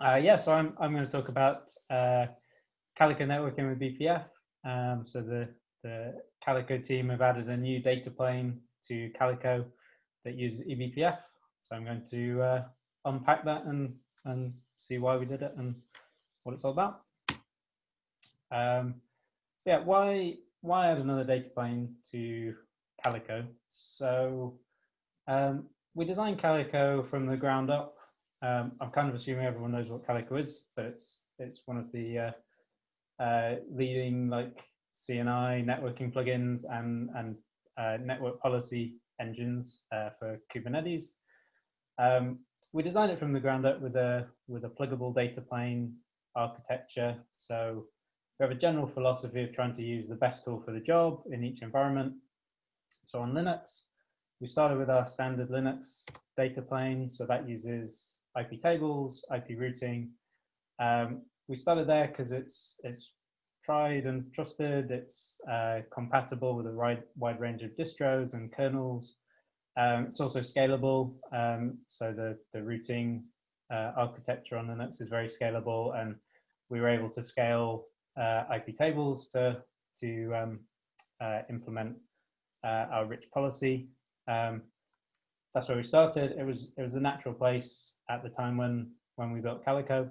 Uh, yeah, so I'm, I'm going to talk about uh, Calico networking with BPF. Um, so the, the Calico team have added a new data plane to Calico that uses eBPF. So I'm going to uh, unpack that and, and see why we did it and what it's all about. Um, so yeah, why, why add another data plane to Calico? So um, we designed Calico from the ground up. Um, I'm kind of assuming everyone knows what Calico is, but it's it's one of the uh, uh, leading like CNI networking plugins and and uh, network policy engines uh, for Kubernetes. Um, we designed it from the ground up with a with a pluggable data plane architecture. So we have a general philosophy of trying to use the best tool for the job in each environment. So on Linux, we started with our standard Linux data plane. So that uses IP tables, IP routing. Um, we started there because it's it's tried and trusted. It's uh, compatible with a wide, wide range of distros and kernels. Um, it's also scalable. Um, so the, the routing uh, architecture on Linux is very scalable and we were able to scale uh, IP tables to, to um, uh, implement uh, our rich policy. Um, that's where we started. It was it was a natural place at the time when when we built Calico.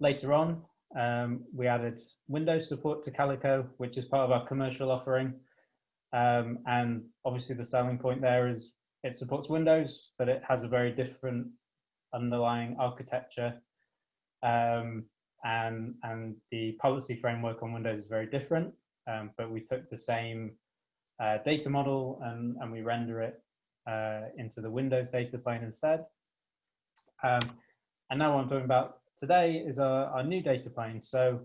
Later on, um, we added Windows support to Calico, which is part of our commercial offering. Um, and obviously the selling point there is it supports Windows, but it has a very different underlying architecture. Um, and, and the policy framework on Windows is very different, um, but we took the same uh, data model and, and we render it uh, into the Windows data plane instead. Um, and now what I'm talking about today is our, our new data plane. So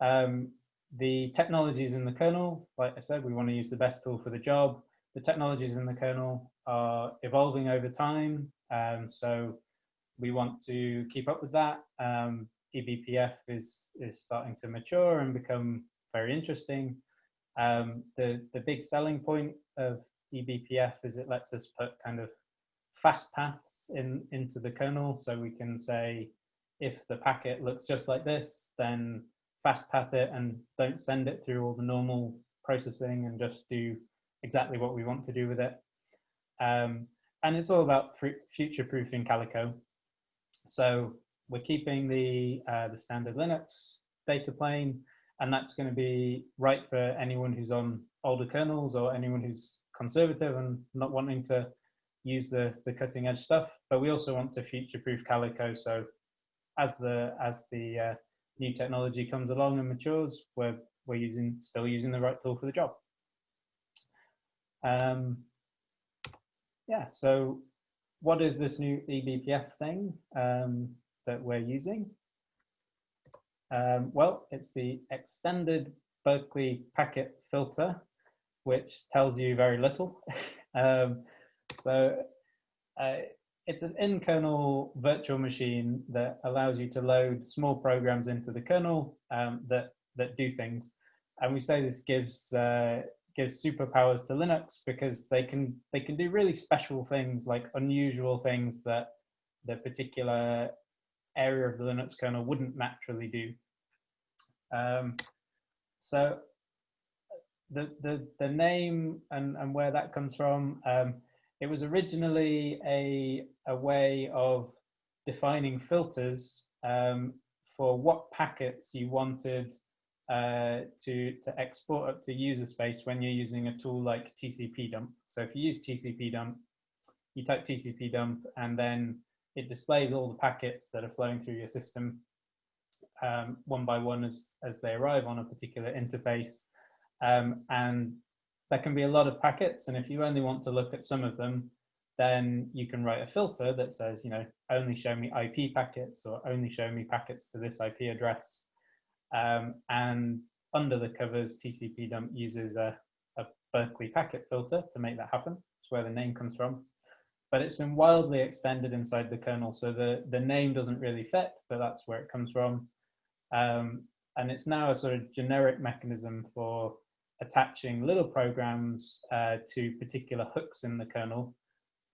um, the technologies in the kernel, like I said, we want to use the best tool for the job. The technologies in the kernel are evolving over time. Um, so we want to keep up with that. Um, eBPF is, is starting to mature and become very interesting. Um, the, the big selling point of eBPF is it lets us put kind of fast paths in into the kernel. So we can say, if the packet looks just like this, then fast path it and don't send it through all the normal processing and just do exactly what we want to do with it. Um, and it's all about future proofing Calico. So we're keeping the, uh, the standard Linux data plane, and that's going to be right for anyone who's on older kernels or anyone who's conservative and not wanting to use the, the cutting edge stuff. But we also want to future proof Calico. So as the, as the uh, new technology comes along and matures, we're, we're using, still using the right tool for the job. Um, yeah, so what is this new eBPF thing um, that we're using? Um, well, it's the extended Berkeley packet filter which tells you very little. um, so uh, it's an in-kernel virtual machine that allows you to load small programs into the kernel um, that that do things. And we say this gives uh, gives superpowers to Linux because they can they can do really special things like unusual things that the particular area of the Linux kernel wouldn't naturally do. Um, so the the the name and and where that comes from. Um, it was originally a a way of defining filters um, for what packets you wanted uh, to to export up to user space when you're using a tool like TCP dump. So if you use TCP dump, you type TCP dump and then it displays all the packets that are flowing through your system um, one by one as, as they arrive on a particular interface. Um, and there can be a lot of packets. And if you only want to look at some of them, then you can write a filter that says, you know, only show me IP packets or only show me packets to this IP address. Um, and under the covers, TCP dump uses a, a Berkeley packet filter to make that happen. That's where the name comes from. But it's been wildly extended inside the kernel. So the, the name doesn't really fit, but that's where it comes from. Um, and it's now a sort of generic mechanism for attaching little programs uh, to particular hooks in the kernel.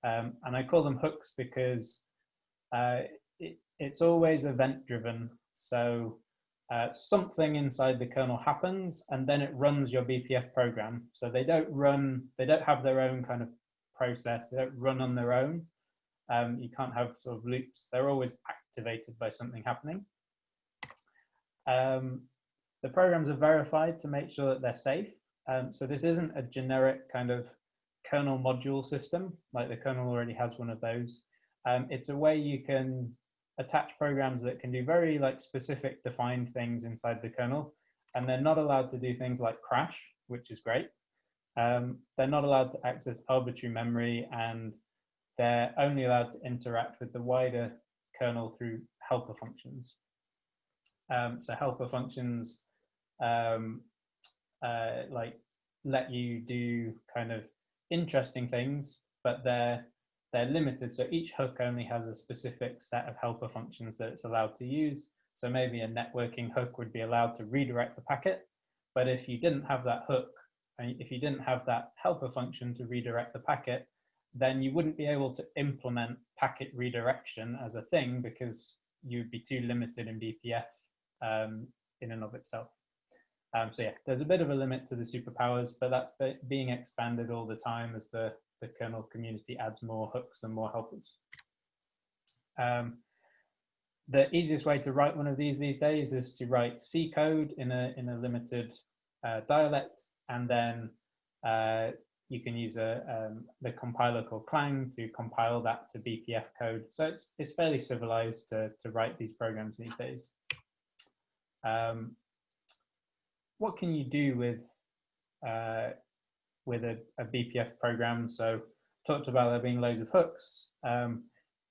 Um, and I call them hooks because uh, it, it's always event driven. So uh, something inside the kernel happens and then it runs your BPF program. So they don't run, they don't have their own kind of process. They don't run on their own. Um, you can't have sort of loops. They're always activated by something happening. Um, the programs are verified to make sure that they're safe. Um, so this isn't a generic kind of kernel module system, like the kernel already has one of those. Um, it's a way you can attach programs that can do very like specific defined things inside the kernel, and they're not allowed to do things like crash, which is great. Um, they're not allowed to access arbitrary memory, and they're only allowed to interact with the wider kernel through helper functions. Um, so helper functions um, uh, like let you do kind of interesting things, but they're they're limited. So each hook only has a specific set of helper functions that it's allowed to use. So maybe a networking hook would be allowed to redirect the packet, but if you didn't have that hook, and if you didn't have that helper function to redirect the packet, then you wouldn't be able to implement packet redirection as a thing because you'd be too limited in BPF um, in and of itself. Um, so yeah, there's a bit of a limit to the superpowers, but that's being expanded all the time as the, the kernel community adds more hooks and more helpers. Um, the easiest way to write one of these these days is to write C code in a, in a limited uh, dialect, and then uh, you can use a, um, the compiler called Clang to compile that to BPF code. So it's, it's fairly civilized to, to write these programs these days. Um, what can you do with uh, with a, a, BPF program? So talked about there being loads of hooks. Um,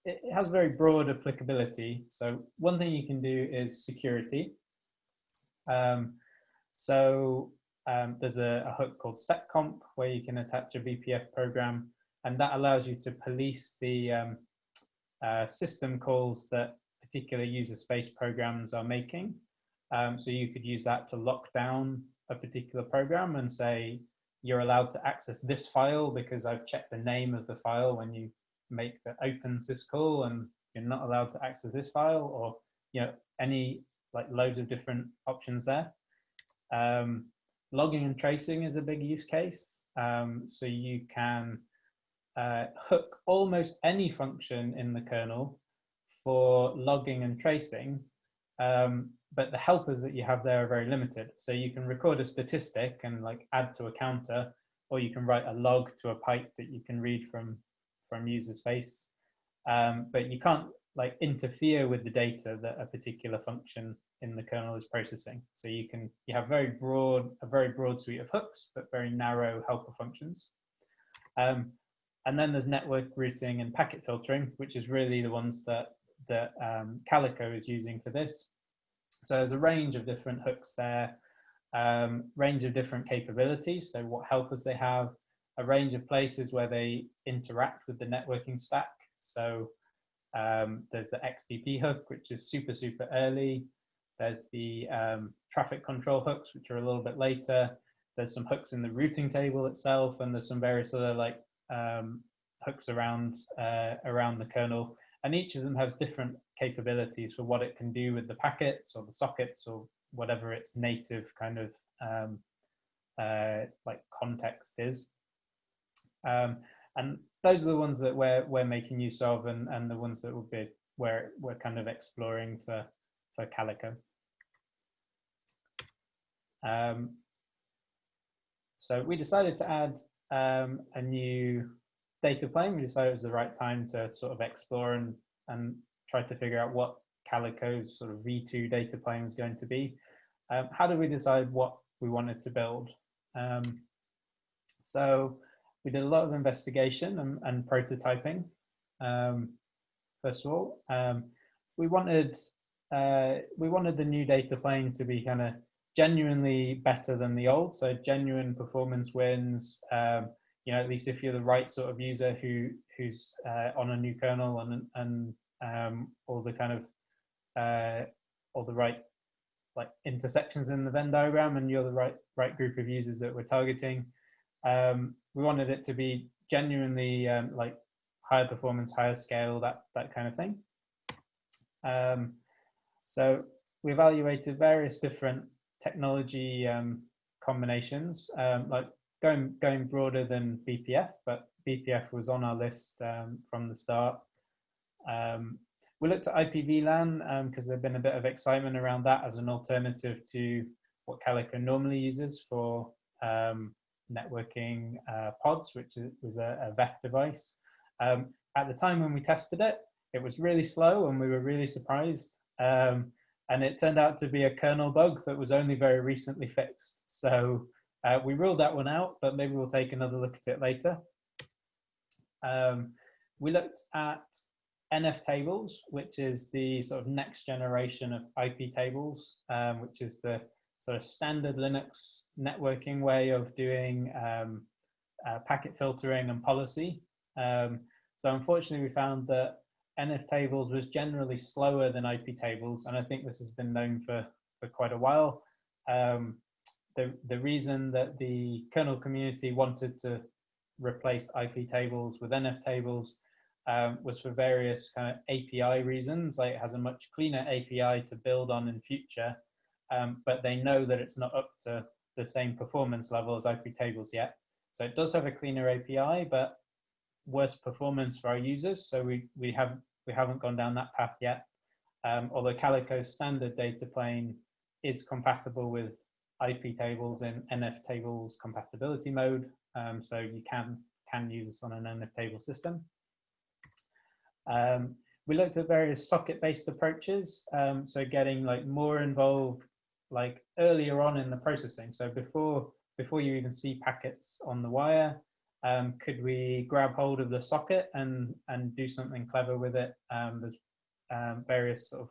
it, it, has very broad applicability. So one thing you can do is security. Um, so um, there's a, a, hook called seccomp where you can attach a BPF program, and that allows you to police the um, uh, system calls that particular user space programs are making. Um, so you could use that to lock down a particular program and say, you're allowed to access this file because I've checked the name of the file when you make the open syscall and you're not allowed to access this file or, you know, any like loads of different options there. Um, logging and tracing is a big use case. Um, so you can uh, hook almost any function in the kernel for logging and tracing um, but the helpers that you have there are very limited. So you can record a statistic and like add to a counter, or you can write a log to a pipe that you can read from from user space. Um, but you can't like interfere with the data that a particular function in the kernel is processing. So you can you have very broad a very broad suite of hooks, but very narrow helper functions. Um, and then there's network routing and packet filtering, which is really the ones that that um, Calico is using for this. So there's a range of different hooks there, um, range of different capabilities. So what helpers they have, a range of places where they interact with the networking stack. So um, there's the XDP hook, which is super, super early. There's the um, traffic control hooks, which are a little bit later. There's some hooks in the routing table itself, and there's some various other like um, hooks around uh, around the kernel and each of them has different capabilities for what it can do with the packets or the sockets or whatever its native kind of um, uh, like context is. Um, and those are the ones that we're we're making use of, and and the ones that will be where we're kind of exploring for for Calico. Um, so we decided to add um, a new data plane, we decided it was the right time to sort of explore and, and try to figure out what Calico's sort of V2 data plane was going to be. Um, how did we decide what we wanted to build? Um, so we did a lot of investigation and, and prototyping. Um, first of all, um, we wanted uh, we wanted the new data plane to be kind of genuinely better than the old, so genuine performance wins, um, you know, at least if you're the right sort of user who who's uh, on a new kernel and and um, all the kind of uh, all the right like intersections in the Venn diagram, and you're the right right group of users that we're targeting. Um, we wanted it to be genuinely um, like higher performance, higher scale, that that kind of thing. Um, so we evaluated various different technology um, combinations, um, like going going broader than BPF, but BPF was on our list um, from the start. Um, we looked at IPVLAN because um, there'd been a bit of excitement around that as an alternative to what Calico normally uses for um, networking uh, pods, which was a, a device. Um, at the time when we tested it, it was really slow and we were really surprised. Um, and it turned out to be a kernel bug that was only very recently fixed. So uh, we ruled that one out, but maybe we'll take another look at it later. Um, we looked at NF tables, which is the sort of next generation of IP tables, um, which is the sort of standard Linux networking way of doing um, uh, packet filtering and policy. Um, so unfortunately, we found that NF tables was generally slower than IP tables, and I think this has been known for, for quite a while. Um, the, the reason that the kernel community wanted to replace IP tables with NF tables um, was for various kind of API reasons. Like it has a much cleaner API to build on in future, um, but they know that it's not up to the same performance level as IP tables yet. So it does have a cleaner API, but worse performance for our users. So we we have we haven't gone down that path yet. Um, although Calico's standard data plane is compatible with IP tables in NF tables compatibility mode, um, so you can can use this on an NF table system. Um, we looked at various socket-based approaches, um, so getting like more involved like earlier on in the processing. So before before you even see packets on the wire, um, could we grab hold of the socket and and do something clever with it? Um, there's um, various sort of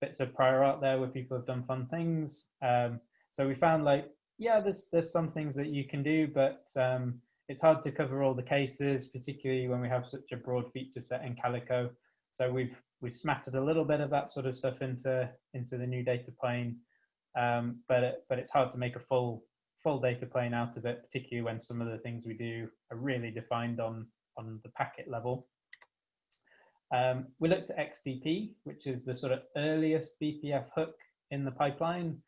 bits of prior art there where people have done fun things. Um, so we found like yeah, there's there's some things that you can do, but um, it's hard to cover all the cases, particularly when we have such a broad feature set in Calico. So we've we've smattered a little bit of that sort of stuff into into the new data plane, um, but it, but it's hard to make a full full data plane out of it, particularly when some of the things we do are really defined on on the packet level. Um, we looked at XDP, which is the sort of earliest BPF hook in the pipeline.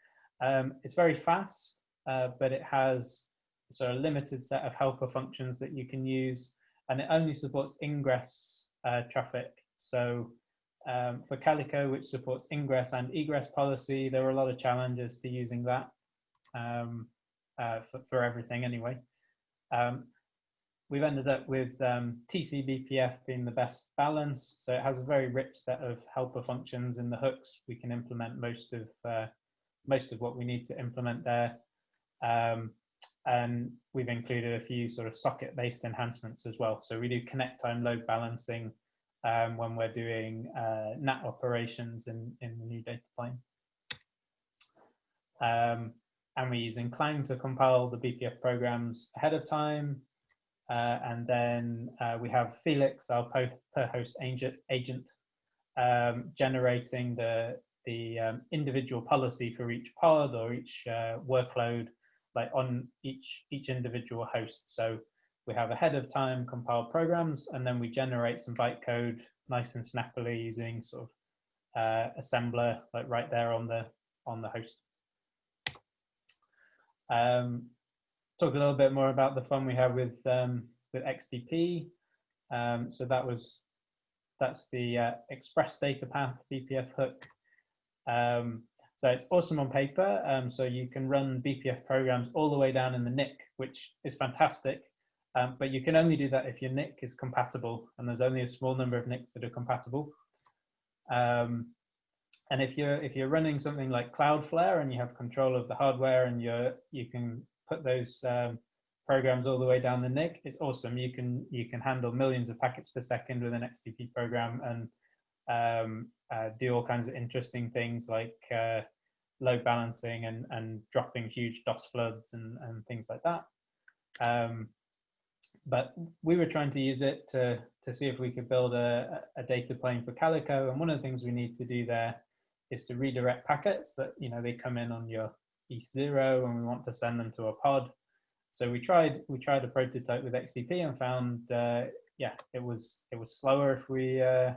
Um, it's very fast, uh, but it has so a limited set of helper functions that you can use, and it only supports ingress uh, traffic. So um, for Calico, which supports ingress and egress policy, there were a lot of challenges to using that um, uh, for, for, everything anyway. Um, we've ended up with um, TCBPF being the best balance. So it has a very rich set of helper functions in the hooks. We can implement most of uh, most of what we need to implement there. Um, and we've included a few sort of socket based enhancements as well. So we do connect time load balancing um, when we're doing uh, NAT operations in, in the new data plane. Um, and we're using Clang to compile the BPF programs ahead of time. Uh, and then uh, we have Felix, our per host agent, agent um, generating the, the um, individual policy for each pod or each uh, workload like on each each individual host. So we have ahead of time compiled programs, and then we generate some bytecode nice and snappily using sort of uh, assembler like right there on the on the host. Um, talk a little bit more about the fun we have with um, with XDP. Um, so that was that's the uh, Express Data Path BPF hook. Um, so it's awesome on paper. Um, so you can run BPF programs all the way down in the NIC, which is fantastic. Um, but you can only do that if your NIC is compatible, and there's only a small number of NICs that are compatible. Um, and if you're if you're running something like Cloudflare and you have control of the hardware and you're you can put those um, programs all the way down the NIC, it's awesome. You can you can handle millions of packets per second with an XDP program and um, uh, do all kinds of interesting things like uh, load balancing and, and dropping huge DOS floods and, and things like that. Um, but we were trying to use it to, to see if we could build a, a data plane for Calico. And one of the things we need to do there is to redirect packets that, you know, they come in on your ETH0 and we want to send them to a pod. So we tried we tried a prototype with XDP and found uh, yeah it was it was slower if we uh,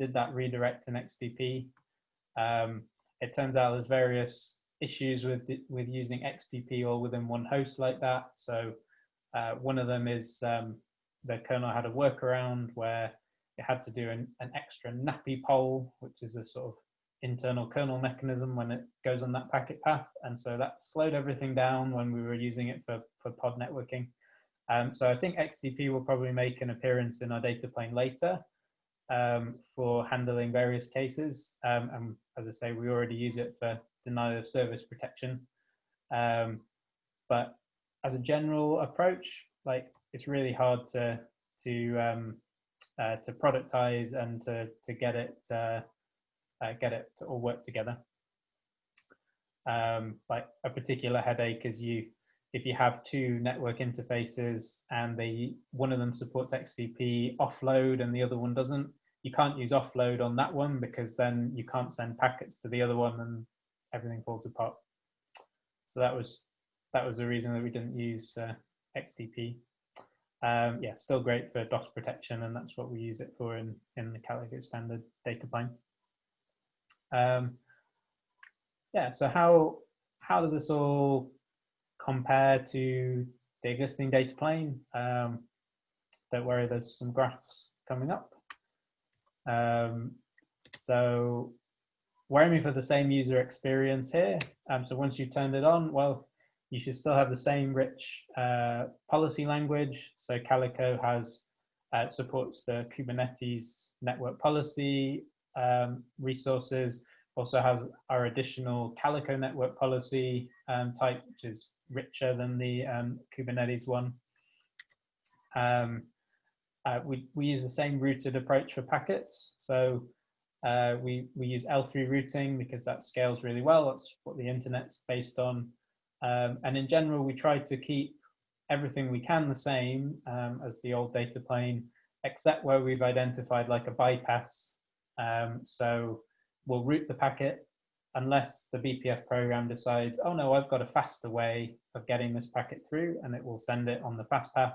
did that redirect in XDP. Um, it turns out there's various issues with with using XDP all within one host like that. So uh, one of them is um, the kernel had a workaround where it had to do an, an extra NAPI poll, which is a sort of internal kernel mechanism when it goes on that packet path. And so that slowed everything down when we were using it for, for pod networking. Um, so I think XDP will probably make an appearance in our data plane later um, for handling various cases. Um, and as I say, we already use it for denial of service protection. Um, but as a general approach, like it's really hard to to um, uh, to productize and to to get it uh, uh, get it to all work together. Um, like a particular headache is you if you have two network interfaces and they one of them supports XDP offload and the other one doesn't, you can't use offload on that one because then you can't send packets to the other one and everything falls apart. So that was that was the reason that we didn't use uh, XDP. Um, yeah, still great for DOS protection, and that's what we use it for in in the Calico standard data plane. Um, yeah, so how how does this all compare to the existing data plane? Um, don't worry, there's some graphs coming up. Um, so we're aiming for the same user experience here. Um, so once you've turned it on, well, you should still have the same rich uh, policy language. So Calico has uh, supports the Kubernetes network policy um, resources, also has our additional Calico network policy um, type, which is richer than the um, Kubernetes one. Uh, we, we use the same routed approach for packets. So uh, we, we use L3 routing because that scales really well. That's what the internet's based on. Um, and in general, we try to keep everything we can the same um, as the old data plane, except where we've identified like a bypass. Um, so we'll route the packet unless the BPF program decides, oh no, I've got a faster way of getting this packet through and it will send it on the fast path.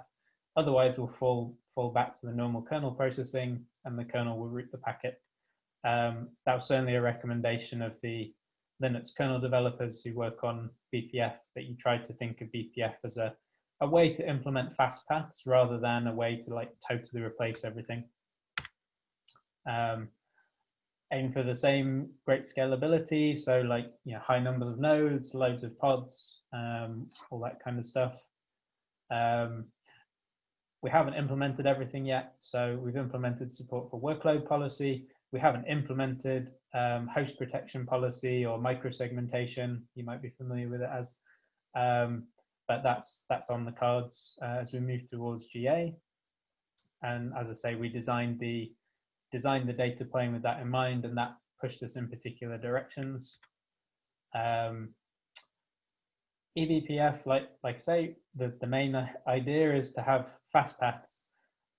Otherwise, we'll fall, fall back to the normal kernel processing and the kernel will route the packet. Um, that was certainly a recommendation of the Linux kernel developers who work on BPF that you try to think of BPF as a, a way to implement fast paths rather than a way to like totally replace everything. Um, aim for the same great scalability, so like you know high numbers of nodes, loads of pods, um, all that kind of stuff. Um, we haven't implemented everything yet, so we've implemented support for workload policy. We haven't implemented um, host protection policy or microsegmentation. You might be familiar with it as, um, but that's that's on the cards uh, as we move towards GA. And as I say, we designed the designed the data plane with that in mind, and that pushed us in particular directions. Um, eBPF, like like say, the the main idea is to have fast paths.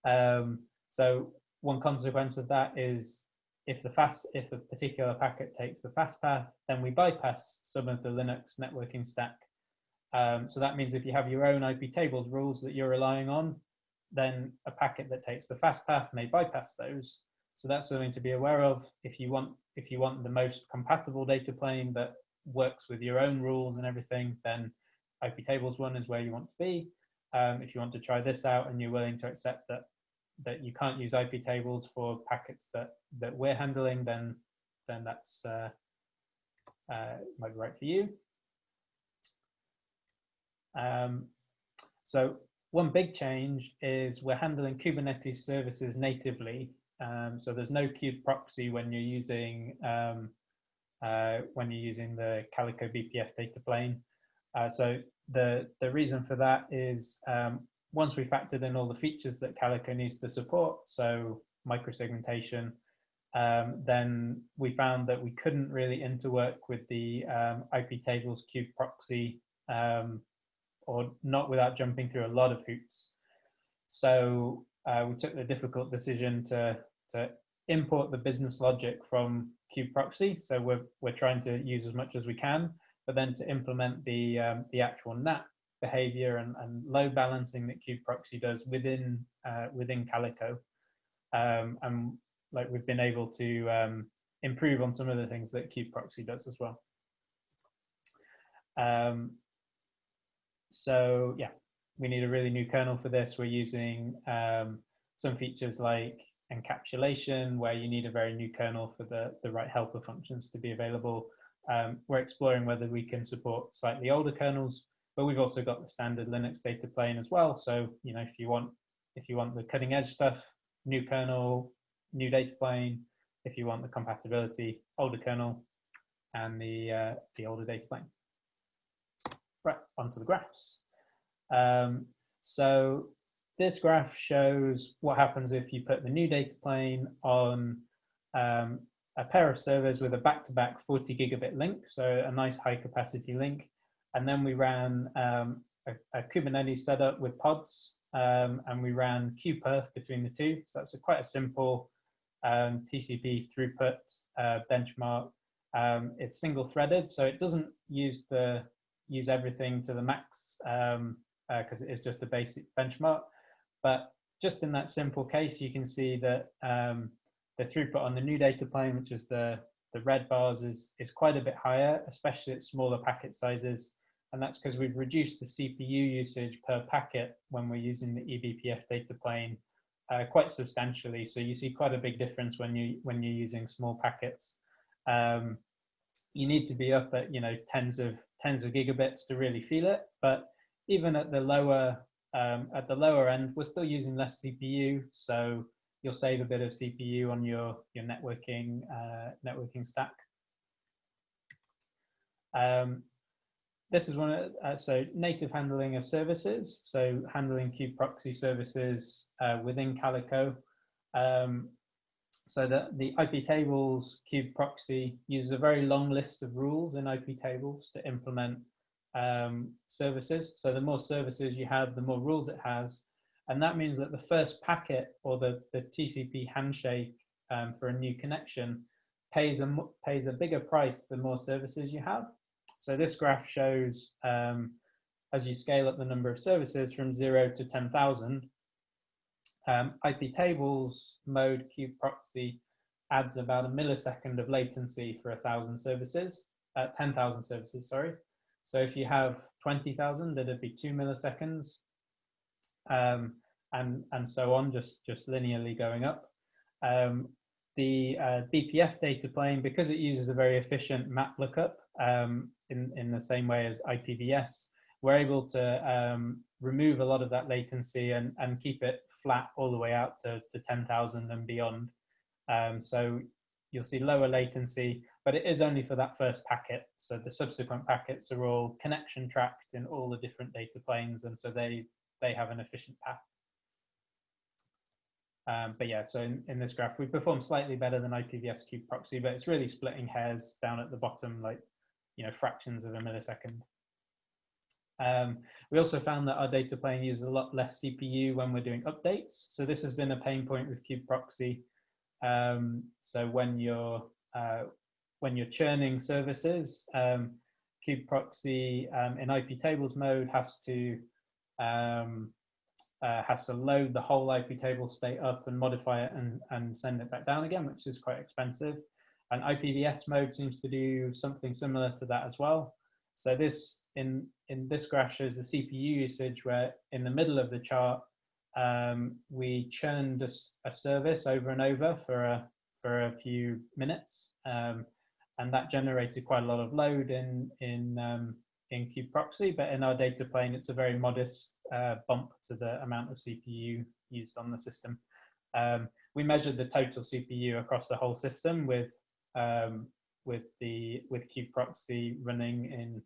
Um, so one consequence of that is if the fast if a particular packet takes the fast path, then we bypass some of the Linux networking stack. Um, so that means if you have your own IP tables rules that you're relying on, then a packet that takes the fast path may bypass those. So that's something to be aware of. If you want if you want the most compatible data plane that works with your own rules and everything, then IP tables one is where you want to be. Um, if you want to try this out and you're willing to accept that that you can't use IP tables for packets that that we're handling, then then that's uh, uh, might be right for you. Um, so one big change is we're handling Kubernetes services natively. Um, so there's no kube proxy when you're using um, uh, when you're using the Calico BPF data plane. Uh, so the the reason for that is um, once we factored in all the features that Calico needs to support, so microsegmentation, um, then we found that we couldn't really interwork with the um, IP tables kube proxy um, or not without jumping through a lot of hoops. So uh, we took the difficult decision to, to import the business logic from kube proxy. So we're, we're trying to use as much as we can, but then to implement the, um, the actual NAT behavior and, and load balancing that kube proxy does within uh, within Calico. Um, and like we've been able to um, improve on some of the things that kubeproxy does as well. Um, so yeah, we need a really new kernel for this. We're using um, some features like encapsulation, where you need a very new kernel for the, the right helper functions to be available. Um, we're exploring whether we can support slightly older kernels, but we've also got the standard Linux data plane as well. So, you know, if you want if you want the cutting edge stuff, new kernel, new data plane. If you want the compatibility, older kernel, and the uh, the older data plane. Right, onto the graphs. Um, so this graph shows what happens if you put the new data plane on um, a pair of servers with a back-to-back -back 40 gigabit link, so a nice high capacity link. And then we ran um, a, a, Kubernetes setup with pods, um, and we ran qperf between the two. So that's a, quite a simple um, TCP throughput uh, benchmark. Um, it's single threaded, so it doesn't use the use everything to the max because um, uh, it is just a basic benchmark. But just in that simple case, you can see that um, the throughput on the new data plane, which is the, the red bars, is, is quite a bit higher, especially at smaller packet sizes. And that's because we've reduced the CPU usage per packet when we're using the eBPF data plane uh, quite substantially. So you see quite a big difference when you when you're using small packets. Um, you need to be up at you know tens of tens of gigabits to really feel it. But even at the lower um, at the lower end, we're still using less CPU, so you'll save a bit of CPU on your your networking uh, networking stack. Um, this is one of, uh, so native handling of services. So handling kubeproxy services uh, within Calico. Um, so the, the IP tables kubeproxy uses a very long list of rules in IP tables to implement um, services. So the more services you have, the more rules it has. And that means that the first packet or the, the TCP handshake um, for a new connection pays a, pays a bigger price the more services you have. So this graph shows um, as you scale up the number of services from zero to 10,000, um, IP tables mode kubeproxy adds about a millisecond of latency for a thousand services, uh, 10,000 services, sorry. So if you have 20,000, it'd be two milliseconds, um, and and so on, just just linearly going up. Um, the uh, BPF data plane, because it uses a very efficient map lookup, um, in, in the same way as IPVS, we're able to um, remove a lot of that latency and, and keep it flat all the way out to, to 10,000 and beyond. Um, so you'll see lower latency, but it is only for that first packet. So the subsequent packets are all connection tracked in all the different data planes, and so they, they have an efficient path. Um, but yeah, so in, in this graph, we perform slightly better than IPVS kubeproxy, but it's really splitting hairs down at the bottom, like you know fractions of a millisecond. Um, we also found that our data plane uses a lot less CPU when we're doing updates. So this has been a pain point with kubeproxy. Um, so when you're uh, when you're churning services, um, kubeproxy um, in IP tables mode has to um, uh, has to load the whole IP table state up and modify it and, and send it back down again, which is quite expensive. And IPVS mode seems to do something similar to that as well. So this in in this graph shows the CPU usage where in the middle of the chart um, we churned a, a, service over and over for a for a few minutes, um, and that generated quite a lot of load in in um, in kubeproxy. But in our data plane, it's a very modest uh, bump to the amount of CPU used on the system. Um, we measured the total CPU across the whole system with um, with the with kubeproxy running in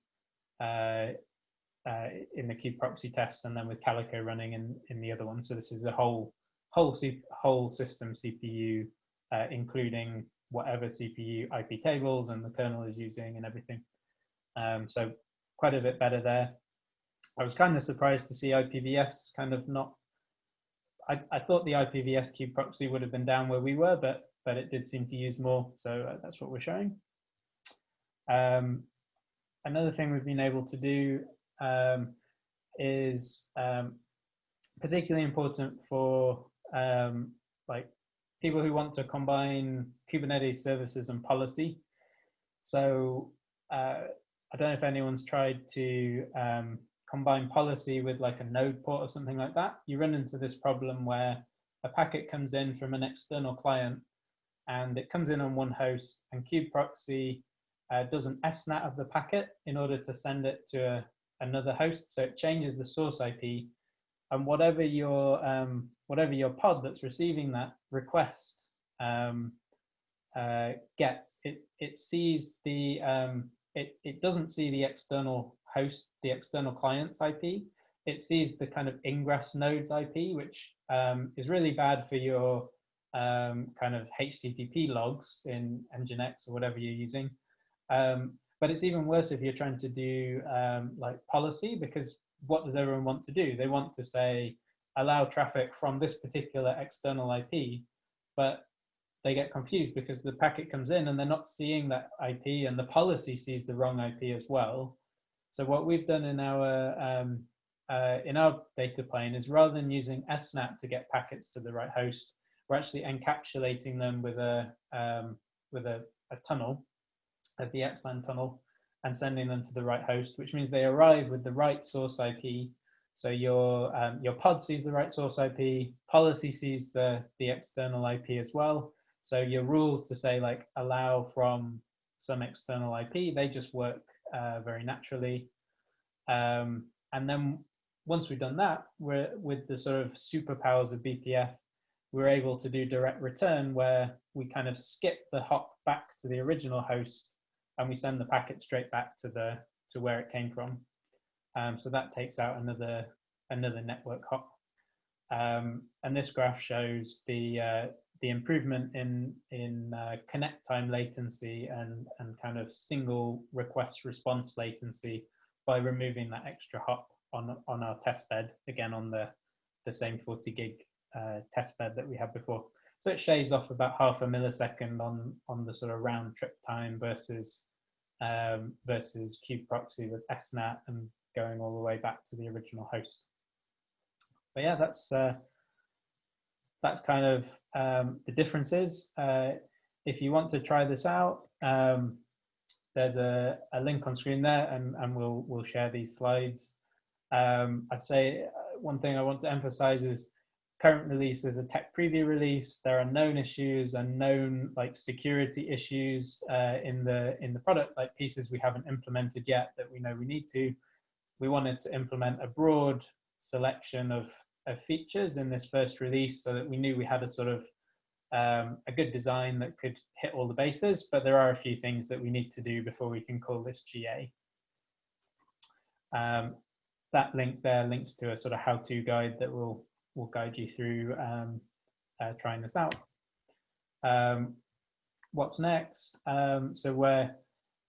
uh, uh, in the kubeproxy tests, and then with Calico running in in the other one. So this is a whole whole whole system CPU, uh, including whatever CPU IP tables and the kernel is using and everything. Um, so quite a bit better there. I was kind of surprised to see IPVS kind of not. I, I thought the IPVS kubeproxy would have been down where we were, but but it did seem to use more. So uh, that's what we're showing. Um, another thing we've been able to do um, is um, particularly important for um, like people who want to combine Kubernetes services and policy. So uh, I don't know if anyone's tried to um, combine policy with like a node port or something like that. You run into this problem where a packet comes in from an external client and it comes in on one host and kubeproxy uh, does an SNAT of the packet in order to send it to a, another host. So it changes the source IP and whatever your um, whatever your pod that's receiving that request um, uh, gets, it it sees the um, it it doesn't see the external host, the external client's IP. It sees the kind of ingress node's IP, which um, is really bad for your um, kind of HTTP logs in Nginx or whatever you're using. Um, but it's even worse if you're trying to do um, like policy because what does everyone want to do? They want to say, allow traffic from this particular external IP, but they get confused because the packet comes in and they're not seeing that IP and the policy sees the wrong IP as well. So what we've done in our um, uh, in our data plane is rather than using SNAT to get packets to the right host, we're actually encapsulating them with a um, with a, a tunnel, a VXLAN tunnel, and sending them to the right host, which means they arrive with the right source IP. So your um, your pod sees the right source IP, policy sees the the external IP as well. So your rules to say like allow from some external IP, they just work uh, very naturally. Um, and then once we've done that, we're with the sort of superpowers of BPF, we're able to do direct return where we kind of skip the hop back to the original host and we send the packet straight back to the to where it came from. Um, so that takes out another another network hop. Um, and this graph shows the uh, the improvement in in uh, connect time latency and and kind of single request response latency by removing that extra hop on on our test bed again on the the same 40 gig uh, test bed that we had before. So it shaves off about half a millisecond on on the sort of round trip time versus um, versus kubeproxy with SNAT and going all the way back to the original host. But yeah, that's uh, that's kind of um, the differences. Uh, if you want to try this out, um, there's a, a, link on screen there, and, and we'll we'll share these slides. Um, I'd say uh, one thing I want to emphasize is current release is a tech preview release. There are known issues and known like security issues uh, in the in the product, like pieces we haven't implemented yet that we know we need to. We wanted to implement a broad selection of of features in this first release so that we knew we had a sort of um, a good design that could hit all the bases, but there are a few things that we need to do before we can call this GA. Um, that link there links to a sort of how-to guide that will will guide you through um, uh, trying this out. Um, what's next? Um, so we're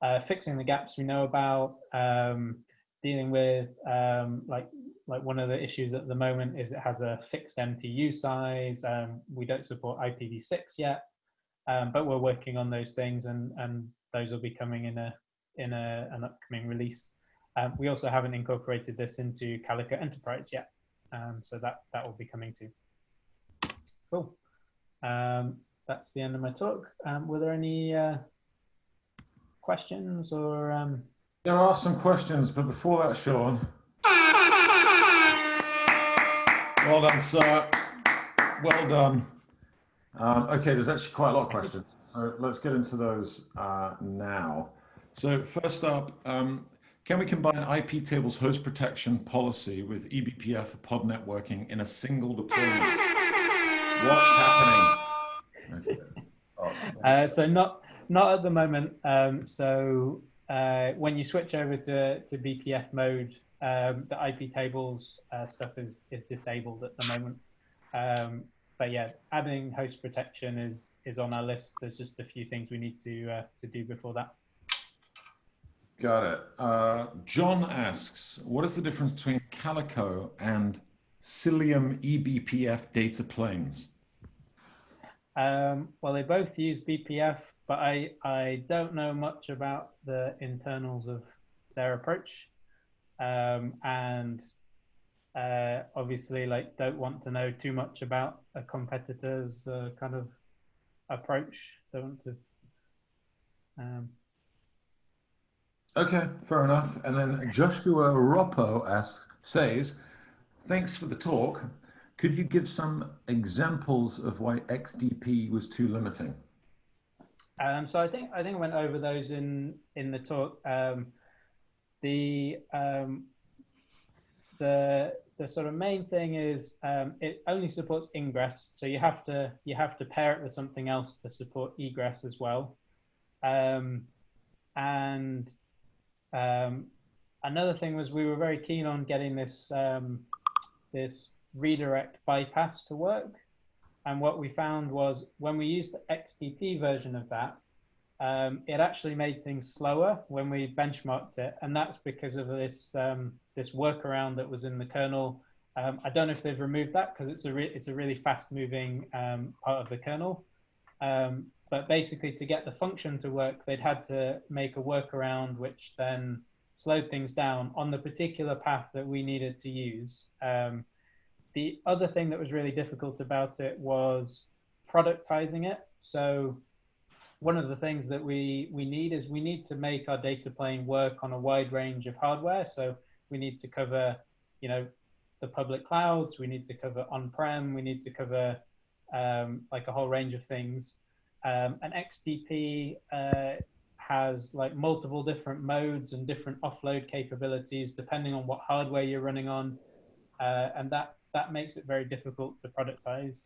uh, fixing the gaps we know about, um, dealing with like like one of the issues at the moment is it has a fixed MTU size. Um, we don't support IPv6 yet, um, but we're working on those things, and and those will be coming in a in a, an upcoming release. Um, we also haven't incorporated this into Calico Enterprise yet, um, so that that will be coming too. Cool. Um, that's the end of my talk. Um, were there any uh, questions or? There are some questions, but before that, Sean. Well done, sir. Well done. Um, okay, there's actually quite a lot of questions. So let's get into those uh, now. So first up, um, can we combine IP tables host protection policy with eBPF for pod networking in a single deployment? What's happening? Okay. Uh, so not not at the moment. Um, so uh, when you switch over to, to BPF mode, um, the IP tables uh, stuff is is disabled at the moment. Um, but yeah, adding host protection is is on our list. There's just a few things we need to uh, to do before that. Got it. Uh, John asks, what is the difference between Calico and Cilium eBPF data planes? Um, well, they both use BPF, but I, I don't know much about the internals of their approach um, and uh, obviously like don't want to know too much about a competitor's uh, kind of approach. They want to. Um, Okay, fair enough. And then Joshua Roppo asks, says, thanks for the talk. Could you give some examples of why XDP was too limiting? Um, so I think I think I went over those in in the talk. Um, the um, the the sort of main thing is um, it only supports ingress, so you have to you have to pair it with something else to support egress as well. Um, and um, another thing was we were very keen on getting this this redirect bypass to work. And what we found was when we used the XDP version of that, um, it actually made things slower when we benchmarked it. And that's because of this, um, this workaround that was in the kernel. Um, I don't know if they've removed that because it's a, it's a really fast moving um, part of the kernel. Um, but basically to get the function to work, they'd had to make a workaround which then slowed things down on the particular path that we needed to use. Um, the other thing that was really difficult about it was productizing it. So one of the things that we, we need is we need to make our data plane work on a wide range of hardware. So we need to cover, you know, the public clouds, we need to cover on-prem, we need to cover um, like a whole range of things. Um, and XDP uh, has like multiple different modes and different offload capabilities depending on what hardware you're running on. Uh, and that that makes it very difficult to productize.